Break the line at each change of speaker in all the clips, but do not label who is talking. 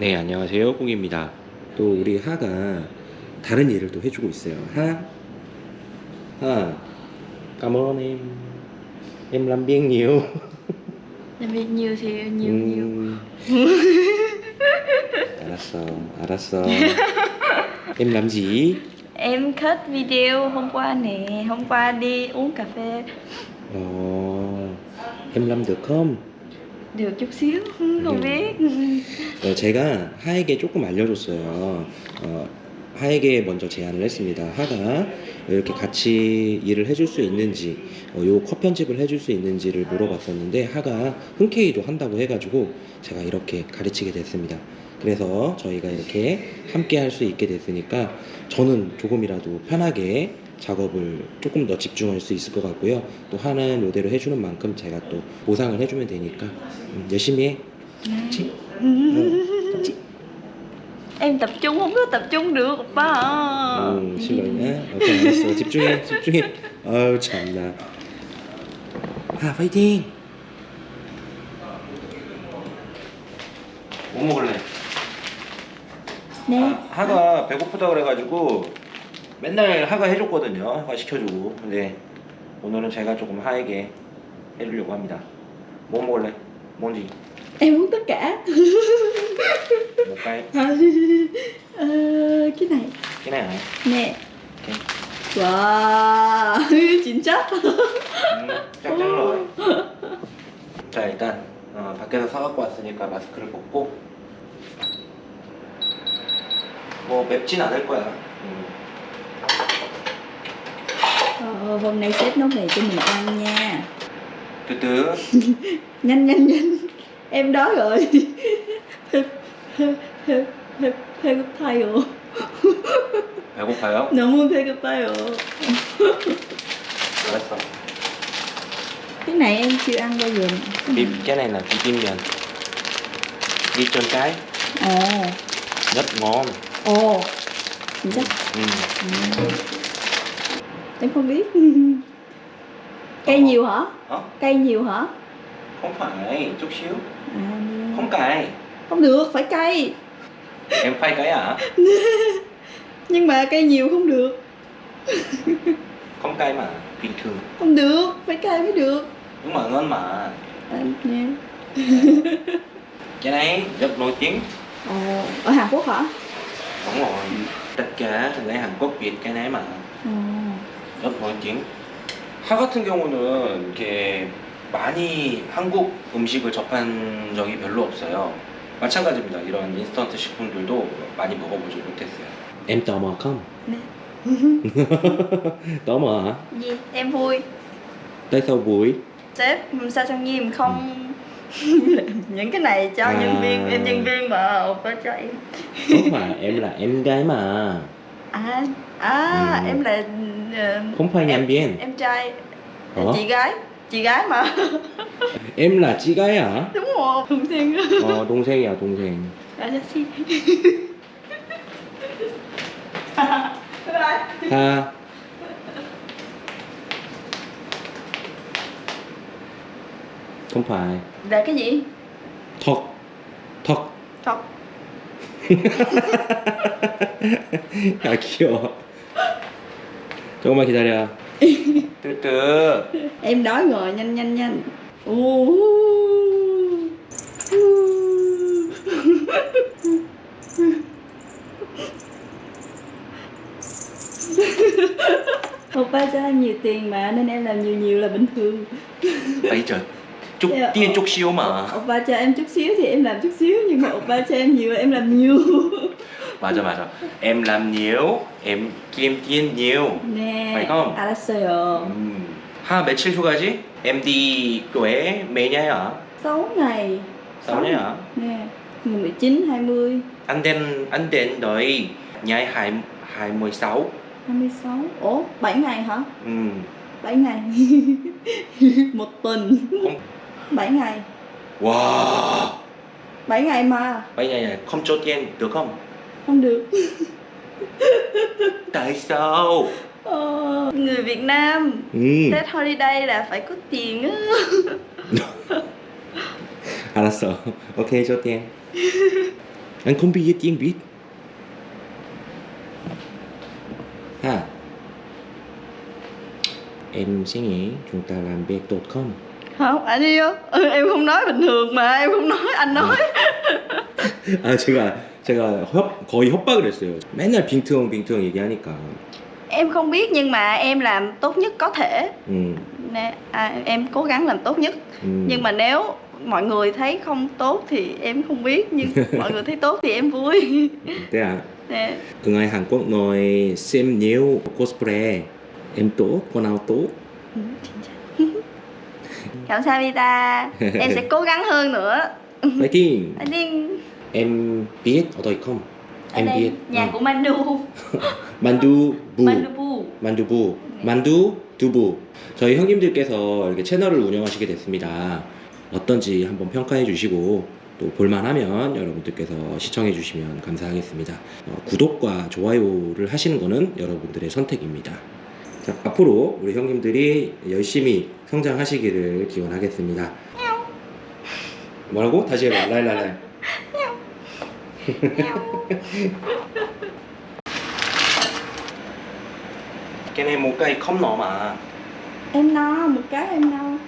네 안녕하세요 꽁입니다 또 우리 하가 다른 일을 또 해주고 있어요 하하 em làm nhiều
Làm việc nhiều thì nhiều nhiều
음. 알았어 알았어 em làm gì
Em cut video hôm qua nè Hôm qua đi uống cà phê
어, em làm được không
Được chút Không
Ừ.
biết
어, 제가 하에게 조금 알려줬어요. 어, 하에게 먼저 제안을 했습니다. 하가 이렇게 같이 일을 해줄 수 있는지, 어, 요컷 편집을 해줄 수 있는지를 물어봤었는데 하가 흔쾌히도 한다고 해가지고 제가 이렇게 가르치게 됐습니다. 그래서 저희가 이렇게 함께 할 수 있게 됐으니까 저는 조금이라도 편하게 작업을 조금 더 집중할 수 있을 것 같고요. 또 하는 요대로 해주는 만큼 제가 또 보상을 해주면 되니까 음, 열심히 해. 그치?
Em tập trung không có tập trung được 오빠
음, 실례네. 오케이, 알았어. 집중해, 집중해. 아유, 참나. 아, 파이팅! 뭐 먹을래?
Nè
아, 하가 배고프다 그래가지고 맨날 하가 해줬거든요. 하가 시켜주고. 근데 오늘은 제가 조금 하에게 해주려고 합니다. 뭐 먹을래? 뭔지?
Em muốn tất cả? Ờ, Cái này
cái này hả?
Nè
오케이.
Wow 진짜?
음, 짝짝 rồi. 자 일단 어, 밖에서 사갖고 왔으니까 마스크를 벗고 뭐 맵진 않을 거야. 음.
Ờ, hôm nay sếp nấu mì cho mình ăn nha
từ từ
Nhanh nhanh nhanh Em đói rồi 배고파요
배고파요?
너무 배고파요
알았어.
Cái này em chưa ăn bao giờ
Bim, cái này là bibimbap. Đi trên cái
Ồ
rất ngon.
Ồ 진짜?
Ừ.
Ừ. Em không biết Cây nhiều hả?
Hả?
Cây nhiều hả?
Không phải chút xíu.
À,
Không cay.
không được, phải cây
Em phai cái à?
Nhưng mà cây nhiều không được
Không cay mà. Bình thường.
Không được, phải cây mới được
Nhưng mà ngon mà.
à, nè.
Cái này rất nổi tiếng.
Ồ, Ở Hàn Quốc hả?
Đúng rồi. Tất cả người Hàn Quốc Việt cái này mà.
Ồ.
nổi tiếng. 하 같은 경우는 이렇게 많이 한국 음식을 접한 적이 별로 없어요. 마찬가지입니다. 이런 인스턴트 식품들도 많이 먹어보지 못했어요. Em tò mò không?
Nè.
tò mò hả?
Gì? Em vui
Tại sao vui?
Sếp sao trang nghiêm không làm những cái này cho
À.
nhân viên Em nhân viên mà phải cho em
Không phải, em là em gái mà.
À, à
Ừ.
em là ờ,
Không phải nhân viên.
em trai
Hả?
chị gái chị gái mà
Em là chị gái hả?
đúng rồi thường xuyên
어, 동생이야, 동생.
아저씨 bye bye
하. Không phải.
là cái gì
턱. 턱.
thật
야 귀여워 조금만 기다려 뜨뜨
em đói rồi nhanh nhanh nhanh Ồ. Oppa cho em nhiều tiền mà nên em làm nhiều nhiều là bình thường
bây giờ chút
Dạ,
tiên
ờ.
chút xíu mà
Oppa cho em chút xíu thì em làm chút xíu Nhưng mà Oppa cho em nhiều là em làm nhiều
맞아 맞아 em làm nhiều em kiếm tiền nhiều
Nè
Phải không?
알았어요
음. 하 며칠 후 가지? em đi quế mấy ngày hả?
6 ngày
sáu ngày hả?
Nè 19, 20,
anh đến anh đến đợi ngày hai hai mươi sáu
26 Ủa 7 ngày hả?
ừ.
7 ngày Một tuần
không
7 ngày
wow
7 ngày mà
bây giờ không cho tiền được không?
Không được
tại sao?
ờ, Người Việt Nam
ừ.
Tết holiday là phải có tiền á
알았어. 오케이, 줘 tiền. Anh không biết tiếng Việt. Ha. Em sẽ nghĩ chúng ta làm việc tốt không?
không anh yêu ừ, em không nói bình thường mà em không nói anh nói
아 제가 제가 협, 거의 협박을 했어요. 맨날 빙트형 빙트형 얘기하니까.
em không biết nhưng mà em làm tốt nhất có thể
음,
nè à, em cố gắng làm tốt nhất
음.
nhưng mà nếu mọi người thấy không tốt thì em không biết nhưng mọi người thấy tốt thì em vui
Thế à?
nè
Ở ngoài Hàn Quốc nói xem nhiều cosplay em tốt, con nào tốt.
Ừ, 감사합니다 em sẽ cố gắng hơn nữa
Fighting.
anh đi
Em biết ở đây không?
ở
Em
đây
biết.
nhà
Ờ.
của Mandu
만두 부. 만두 부. 만두 두부. 저희 형님들께서 이렇게 채널을 운영하시게 됐습니다. 어떤지 한번 평가해 주시고 또 볼만하면 여러분들께서 시청해 주시면 감사하겠습니다. 어, 구독과 좋아요를 하시는 거는 여러분들의 선택입니다. 자, 앞으로 우리 형님들이 열심히 성장하시기를 기원하겠습니다. 뭐라고? 다시 해봐. 라이 라이. Cái này một cây không nọ mà.
em no một cái em no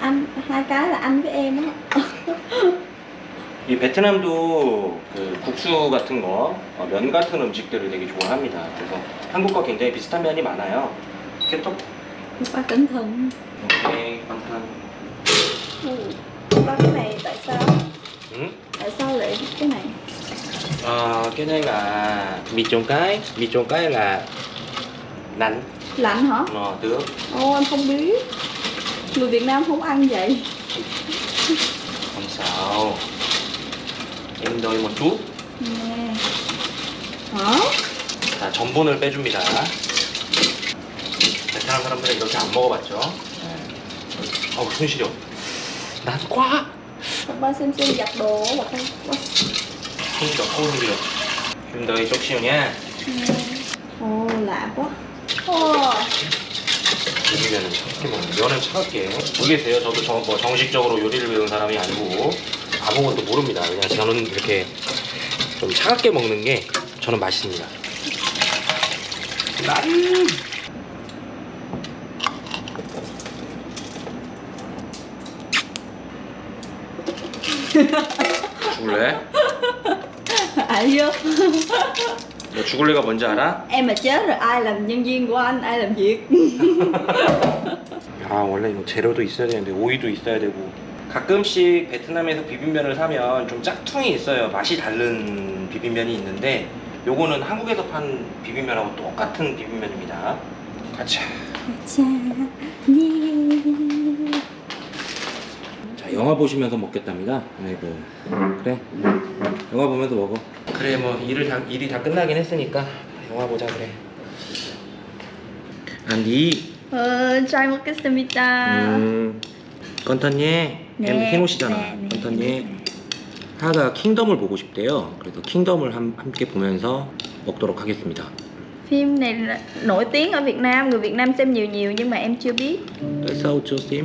anh hai cái là anh với em á
이 베트남도 그 국수 같은 거, 어, 면 같은 음식들을 되게 좋아합니다. 그래서 한국과 굉장히 비슷한 면이 많아요. 케톡,
ba cẩn thận
오케이,
ba cái này tại sao
응?
tại sao lại biết cái này
Ờ, cái này là mì trộn cái, mì trộn cái là nắn,
lạnh hả
nò tướng.
ô em không biết người việt nam không ăn vậy
Không sao. Em đợi một chút.
nè hả
자, 전분을 빼줍니다. 베트남 사람들은 이렇게 안 먹어봤죠? 네. 어우, 손 시려. 난
Xem xem giặt đồ không
어우, 손 시려. 좀더 이쪽 시오냐?
오 lạ quá. 오
요리면은 차갑게 먹는 면은 차갑게 모르겠어요. 저도 저, 뭐 정식적으로 요리를 배운 사람이 아니고 아무것도 모릅니다. 그냥 저는 이렇게 좀 차갑게 먹는 게 저는 맛있습니다. 난 죽을래?
알죠
너 죽을래가 뭔지 알아?
em mà chết rồi ai làm nhân viên của anh ai làm việc?
아 원래 이거 재료도 있어야 되는데 오이도 있어야 되고. 가끔씩 베트남에서 비빔면을 사면 좀 짝퉁이 있어요. 맛이 다른 비빔면이 있는데 요거는 한국에서 판 비빔면하고 똑같은 비빔면입니다. 가자.
자, 예.
자 영화 보시면서 먹겠답니다. 아이고 그래? 영화 보면서 먹어. 그래 뭐 일을 다, 일이 다 끝나긴 했으니까 영화 보자 그래. 안디.
Ờ, try 먹겠습니다.
음, 건턴예
네,
해놓으시잖아.
네, 네,
건턴예
네.
하가 킹덤을 보고 싶대요. 그래서 킹덤을 함, 함께 보면서 먹도록 하겠습니다.
Phim này nổi tiếng ở Việt Nam, người Việt Nam xem nhiều nhiều nhưng mà em chưa biết.
tại sao chưa xem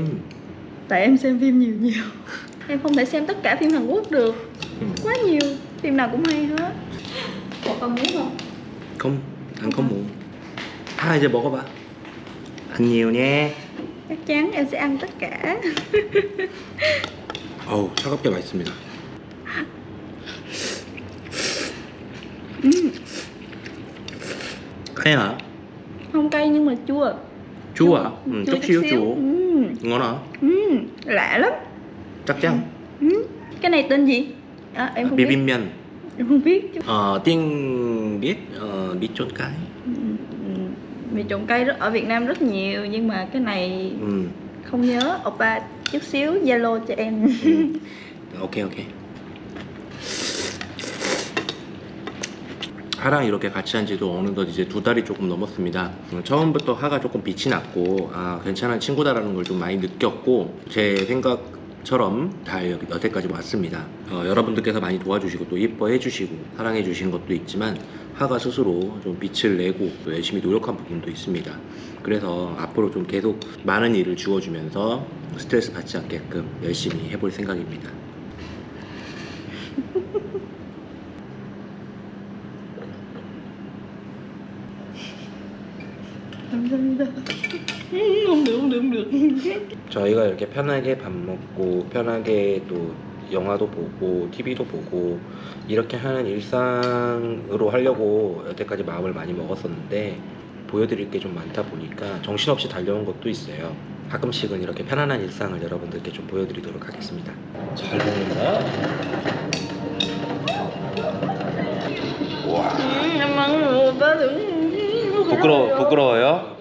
Tại em xem phim nhiều nhiều. Em không thể xem tất cả phim Hàn Quốc được. Quá nhiều, phim nào cũng hay hết. Cậu còn muốn không?
không ăn không muốn ha 이제 먹어봐 ăn nhiều nha
Chắc chắn em sẽ ăn tất cả.
어우 차갑게 맛있습니다 까야
Không cay nhưng mà chua.
chua à ừ,
Chua
chút xíu chua
Ừ.
ngon hả
Ừ. Lạ lắm.
chắc chắn
Ừ. Cái này tên gì? À, em không biết. Em không biết.
ờ, tiếng biết ờ, biết chôn cái
Ừ, ừ. Mì trộn cây rất ở Việt Nam rất nhiều nhưng mà cái này
ừ.
không nhớ oppa chút xíu zalo cho em
ừ. 오케 하랑 이렇게 같이 한 지도 어느덧 이제 두 달이 조금 넘었습니다. 음, 처음부터 하가 조금 빛이 났고, 아, 괜찮은 친구다라는 걸 좀 많이 느꼈고, 제 생각 처럼 잘 여기- 여태까지 왔습니다. 어, 여러분들께서 많이 도와주시고, 또 예뻐해 주시고, 사랑해 주신 것도 있지만, 하가 스스로 좀 빛을 내고, 또 열심히 노력한 부분도 있습니다. 그래서 앞으로 좀 계속 많은 일을 주어주면서 스트레스 받지 않게끔 열심히 해볼 생각입니다. 저희가 이렇게 편하게 밥 먹고 편하게 또 영화도 보고 TV도 보고 이렇게 하는 일상으로 하려고 여태까지 마음을 많이 먹었었는데 보여드릴 게 좀 많다 보니까 정신없이 달려온 것도 있어요. 가끔씩은 이렇게 편안한 일상을 여러분들께 좀 보여드리도록 하겠습니다. 잘 먹는다. 와
đừng.
부끄러 부끄러워요?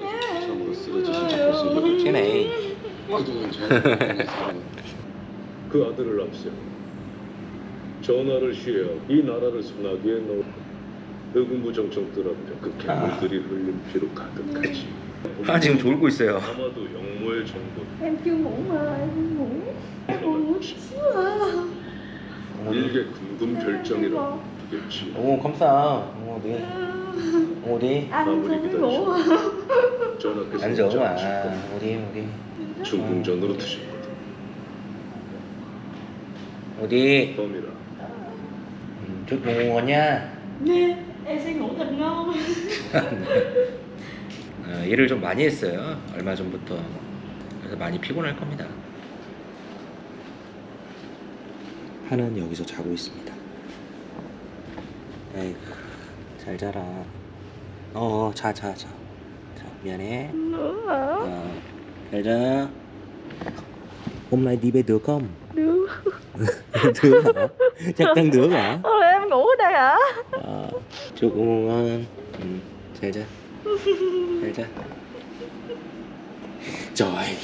잘그 아들을 앞세 전하를 쉬어 이 나라를 소나기에 넣어 의군부 정청 뜨랍니다. 그 괴물들이 흘린 피로 가득하지.
아 지금 졸고 있어요.
아마도 영모의 정보
Em chưa ngủ mà, em không ngủ. Em buồn ngủ chút xíu à.
일개 되겠지.
오 감사. 어디 어디
à.
전하께서
앉아 어디 어디
중궁전으로 드셨거든.
어디?
범이라.
음,
Nè, em sẽ ngủ thật ngon.
어, 일을 좀 많이 했어요. 얼마 전부터. 그래서 많이 피곤할 겁니다. 하는 여기서 자고 있습니다. 에이구 잘 자라. 어 자 자 자. 자, 자, 미안해.
Nữa
Vậy đó Hôm nay đi bê được không?
Được
Được hả? Chắc chắn được hả?
Ôi em ngủ ở đây hả?
À, chúc cũng ngon anh ừ. Thế chứ Thế chứ Trời